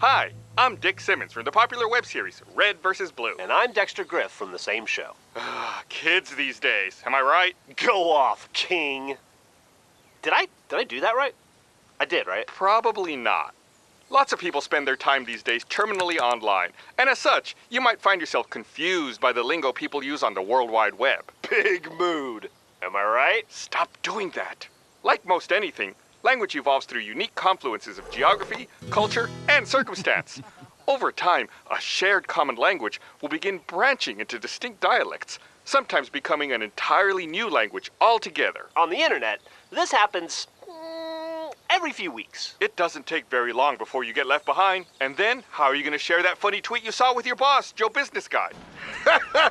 Hi, I'm Dick Simmons from the popular web series Red vs. Blue. And I'm Dexter Grif from the same show. Ah, kids these days, am I right? Go off, King. Did I did I do that right? I did, right? Probably not. Lots of people spend their time these days terminally online, and as such, you might find yourself confused by the lingo people use on the World Wide Web. Big mood. Am I right? Stop doing that. Like most anything, language evolves through unique confluences of geography, culture, and circumstance. Over time, a shared common language will begin branching into distinct dialects, sometimes becoming an entirely new language altogether. On the internet, this happens mm, every few weeks. It doesn't take very long before you get left behind. And then, how are you going to share that funny tweet you saw with your boss, Joe Business Guy?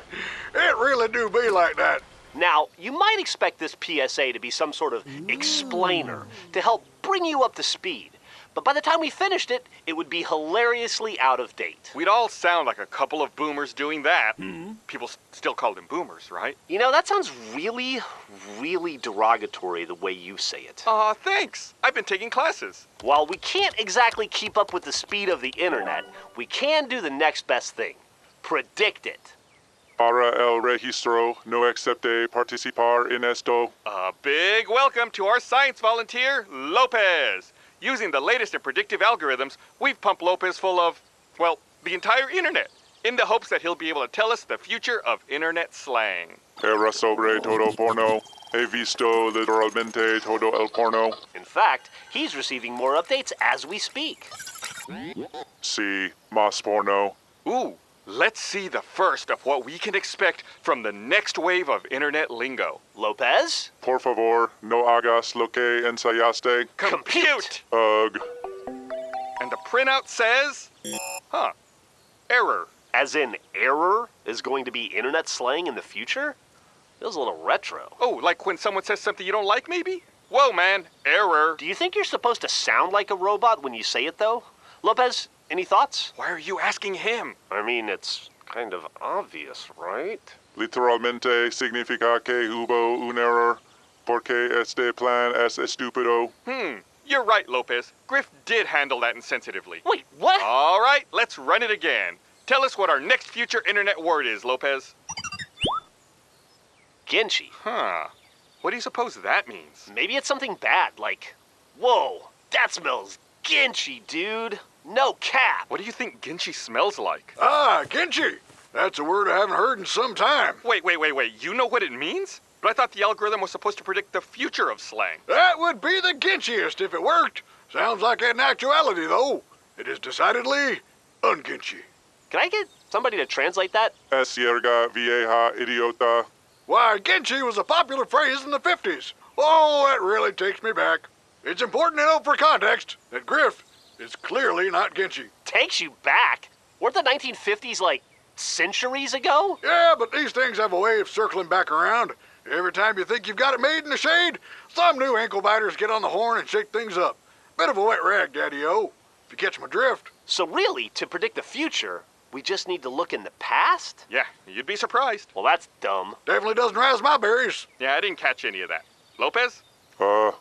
It really do be like that. Now, you might expect this PSA to be some sort of explainer to help bring you up to speed. But by the time we finished it, it would be hilariously out of date. We'd all sound like a couple of boomers doing that. Hmm? People s- still call them boomers, right? You know, that sounds really, really derogatory the way you say it. Aw, thanks. I've been taking classes. While we can't exactly keep up with the speed of the internet, we can do the next best thing predict it. Para el registro no accepte participar en esto. A big welcome to our science volunteer, Lopez. Using the latest in predictive algorithms, we've pumped Lopez full of, well, the entire internet, in the hopes that he'll be able to tell us the future of internet slang. Era sobre todo porno. He visto literalmente todo el porno. In fact, he's receiving more updates as we speak. Si, más porno. Ooh, let's see the first of what we can expect from the next wave of internet lingo. Lopez? Por favor, no hagas lo que ensayaste. Compute! Ugh. And the printout says, huh, error. As in, error is going to be internet slang in the future? Feels a little retro. Oh, like when someone says something you don't like, maybe? Whoa, man, error. Do you think you're supposed to sound like a robot when you say it, though? Lopez, any thoughts? Why are you asking him? I mean, it's kind of obvious, right? Literalmente significa que hubo un error. Porque este plan es estúpido. Hmm, you're right, Lopez. Grif did handle that insensitively. Wait, what? All right, let's run it again. Tell us what our next future internet word is, Lopez. Genshi. Huh. What do you suppose that means? Maybe it's something bad, like, whoa, that smells Genshi, dude. No cap. What do you think Genshi smells like? Ah, Genchi. That's a word I haven't heard in some time. Wait, wait, wait, wait. You know what it means? But I thought the algorithm was supposed to predict the future of slang. That would be the Genchiest if it worked. Sounds like it in actuality, though. It is decidedly ungenchi. Can I get somebody to translate that? Es yerga vieja idiota. Why, Genchi was a popular phrase in the 50s. Oh, that really takes me back. It's important to note for context that Grif is clearly not Genchi. Takes you back. Weren't the 1950s like centuries ago? Yeah, but these things have a way of circling back around. Every time you think you've got it made in the shade, some new ankle biters get on the horn and shake things up. Bit of a wet rag, Daddy-O, if you catch my drift. So, really, to predict the future, we just need to look in the past? Yeah, you'd be surprised. Well, that's dumb. Definitely doesn't razz my berries. Yeah, I didn't catch any of that. Lopez? Uh, error.